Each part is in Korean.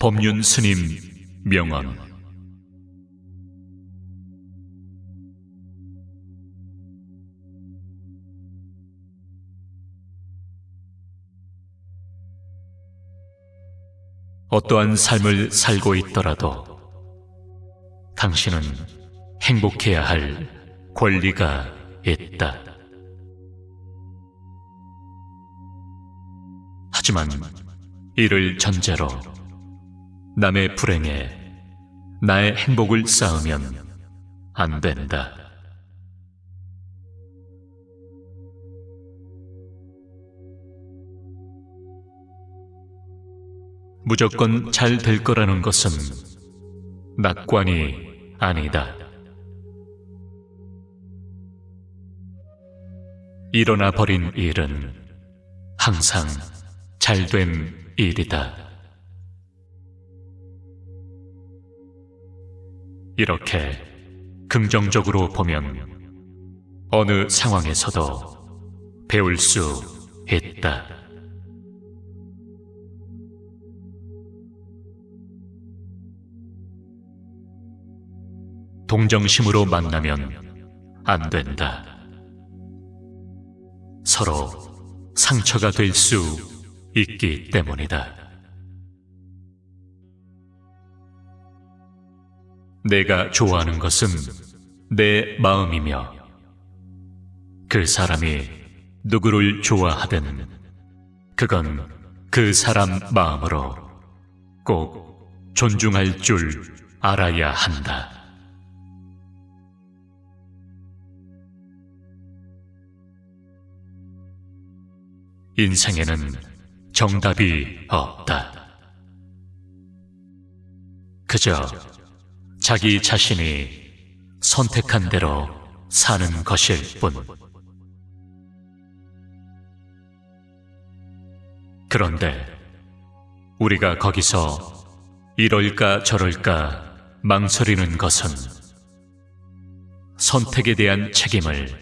법륜 스님 명언 어떠한 삶을 살고 있더라도 당신은 행복해야 할 권리가 있다. 하지만 이를 전제로 남의 불행에 나의 행복을 쌓으면 안 된다. 무조건 잘 될 거라는 것은 낙관이 아니다. 일어나 버린 일은 항상 잘된 일이다. 이렇게 긍정적으로 보면 어느 상황에서도 배울 수 있다. 동정심으로 만나면 안 된다. 서로 상처가 될 수 있기 때문이다. 내가 좋아하는 것은 내 마음이며 그 사람이 누구를 좋아하든 그건 그 사람 마음으로 꼭 존중할 줄 알아야 한다. 인생에는 정답이 없다. 그저 자기 자신이 선택한 대로 사는 것일 뿐. 그런데 우리가 거기서 이럴까 저럴까 망설이는 것은 선택에 대한 책임을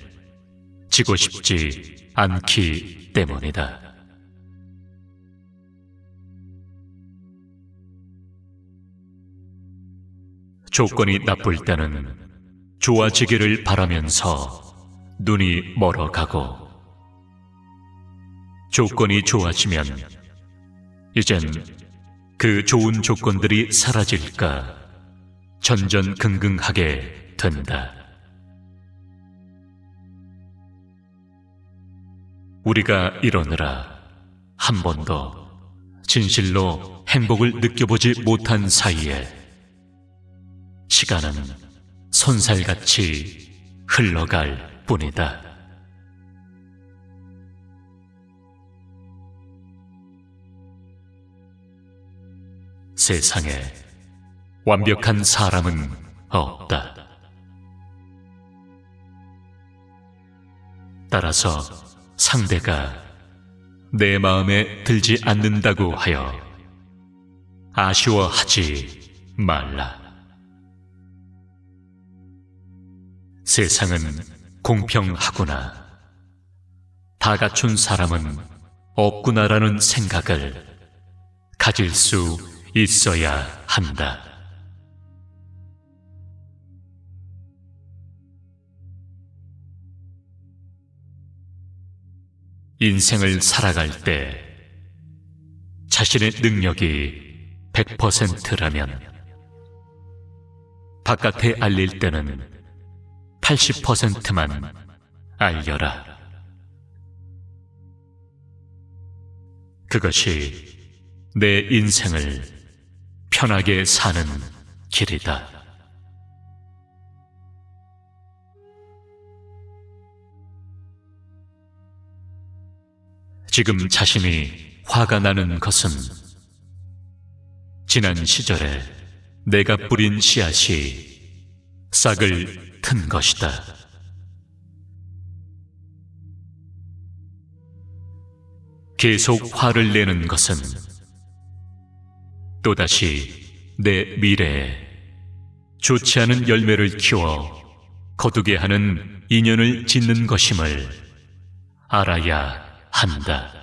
지고 싶지 않기 때문이다. 조건이 나쁠 때는 좋아지기를 바라면서 눈이 멀어가고 조건이 좋아지면 이젠 그 좋은 조건들이 사라질까 전전긍긍하게 된다. 우리가 이러느라 한 번도 진실로 행복을 느껴보지 못한 사이에 시간은 손살같이 흘러갈 뿐이다. 세상에 완벽한 사람은 없다. 따라서 상대가 내 마음에 들지 않는다고 하여 아쉬워하지 말라. 세상은 공평하구나. 다 갖춘 사람은 없구나라는 생각을 가질 수 있어야 한다. 인생을 살아갈 때 자신의 능력이 100%라면 바깥에 알릴 때는 80%만 알려라. 그것이 내 인생을 편하게 사는 길이다. 지금 자신이 화가 나는 것은 지난 시절에 내가 뿌린 씨앗이 싹을 튼 것이다. 계속 화를 내는 것은 또다시 내 미래에 좋지 않은 열매를 키워 거두게 하는 인연을 짓는 것임을 알아야 한다.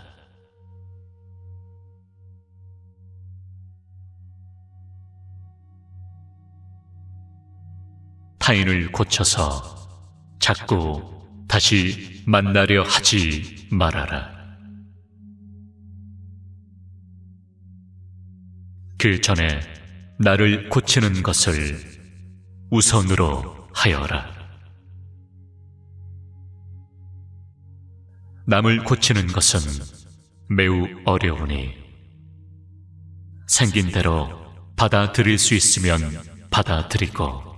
타인을 고쳐서 자꾸 다시 만나려 하지 말아라. 그 전에 나를 고치는 것을 우선으로 하여라. 남을 고치는 것은 매우 어려우니 생긴 대로 받아들일 수 있으면 받아들이고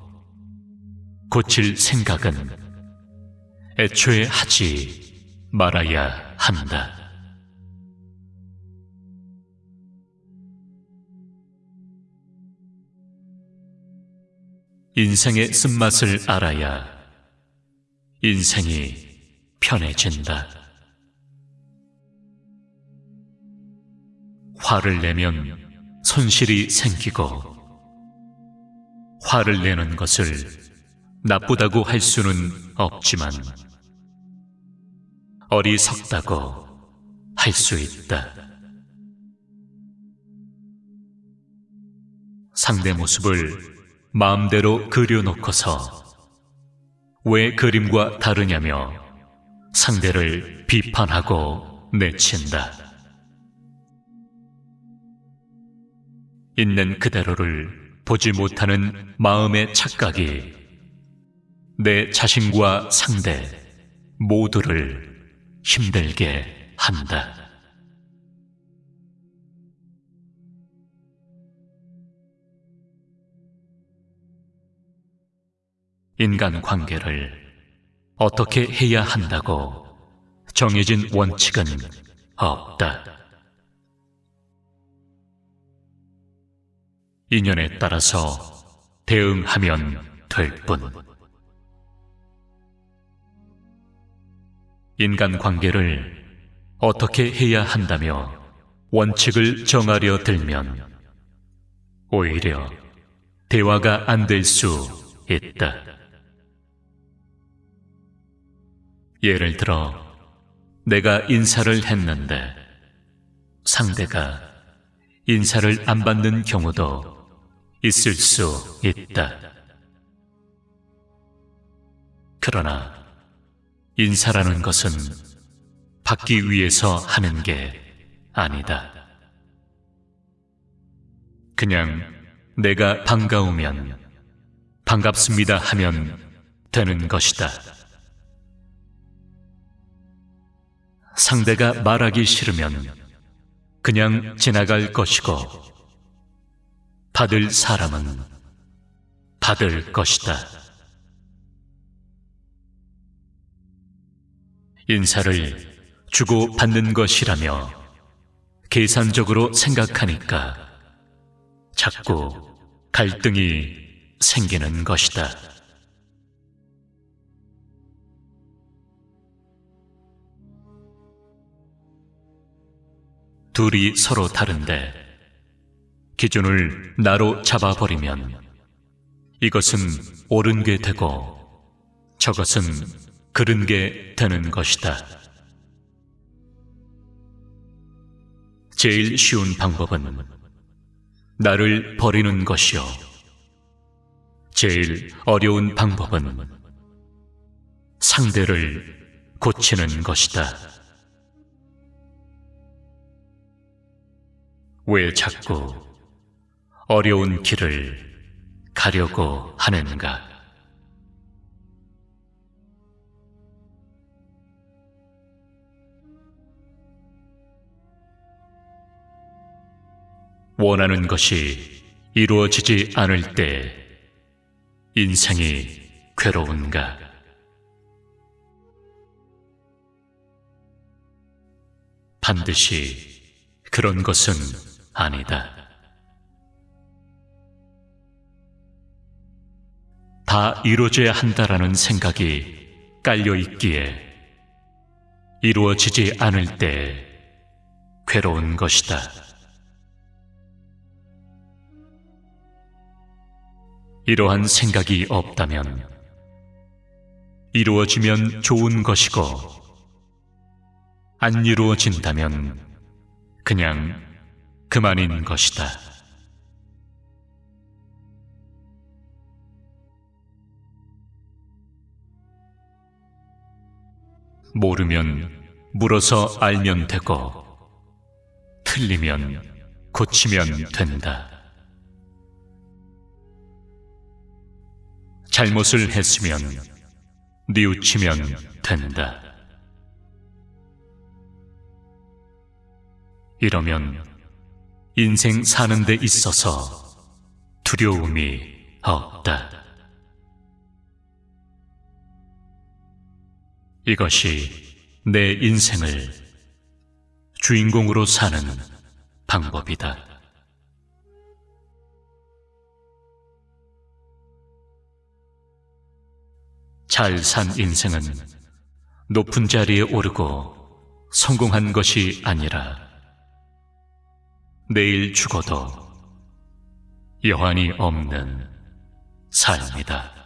고칠 생각은 애초에 하지 말아야 한다. 인생의 쓴맛을 알아야 인생이 편해진다. 화를 내면 손실이 생기고 화를 내는 것을 나쁘다고 할 수는 없지만 어리석다고 할 수 있다. 상대 모습을 마음대로 그려놓고서 왜 그림과 다르냐며 상대를 비판하고 내친다. 있는 그대로를 보지 못하는 마음의 착각이 내 자신과 상대 모두를 힘들게 한다. 인간 관계를 어떻게 해야 한다고 정해진 원칙은 없다. 인연에 따라서 대응하면 될 뿐. 인간 관계를 어떻게 해야 한다며 원칙을 정하려 들면 오히려 대화가 안 될 수 있다. 예를 들어 내가 인사를 했는데 상대가 인사를 안 받는 경우도 있을 수 있다. 그러나 인사라는 것은 받기 위해서 하는 게 아니다. 그냥 내가 반가우면 반갑습니다 하면 되는 것이다. 상대가 말하기 싫으면 그냥 지나갈 것이고 받을 사람은 받을 것이다. 인사를 주고 받는 것이라며 계산적으로 생각하니까 자꾸 갈등이 생기는 것이다. 둘이 서로 다른데 기준을 나로 잡아버리면 이것은 옳은 게 되고 저것은 그른 게 되는 것이다. 제일 쉬운 방법은 나를 버리는 것이요. 제일 어려운 방법은 상대를 고치는 것이다. 왜 자꾸 어려운 길을 가려고 하는가? 원하는 것이 이루어지지 않을 때 인생이 괴로운가? 반드시 그런 것은 아니다. 다 이루어져야 한다라는 생각이 깔려 있기에 이루어지지 않을 때 괴로운 것이다. 이러한 생각이 없다면 이루어지면 좋은 것이고 안 이루어진다면 그냥 그만인 것이다. 모르면 물어서 알면 되고 틀리면 고치면 된다. 잘못을 했으면 뉘우치면 된다. 이러면 인생 사는 데 있어서 두려움이 없다. 이것이 내 인생을 주인공으로 사는 방법이다. 잘 산 인생은 높은 자리에 오르고 성공한 것이 아니라 내일 죽어도 여한이 없는 삶이다.